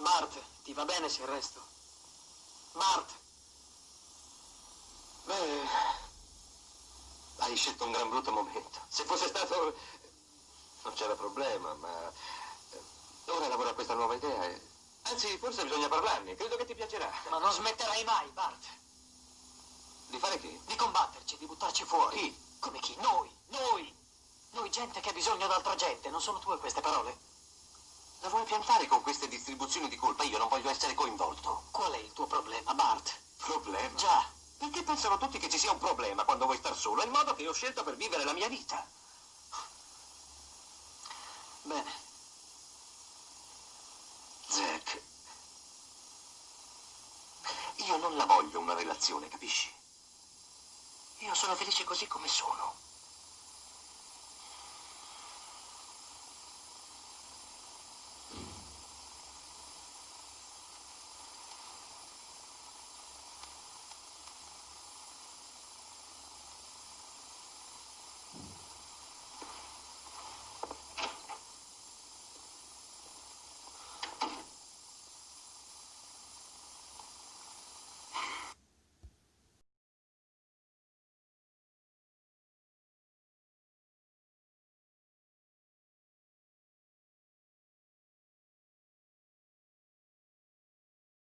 Bart, ti va bene se resto? Bart! Beh, hai scelto un gran brutto momento. Se fosse stato... non c'era problema, ma... eh, Ora lavoro a questa nuova idea e... Anzi, forse bisogna parlarne. Credo che ti piacerà. Ma non smetterai mai, Bart! Di fare che? Di combatterci, di buttarci fuori. Chi? Come chi? Noi! Noi! Noi gente che ha bisogno d'altra gente, non sono tue queste parole? La vuoi piantare con queste distribuzioni di colpa? Io non voglio essere coinvolto. Qual è il tuo problema, Bart? Problema? Già, Perché pensano tutti che ci sia un problema quando vuoi star solo? È il modo che ho scelto per vivere la mia vita. bene. Zack, io non la voglio una relazione, capisci? Io sono felice così come sono.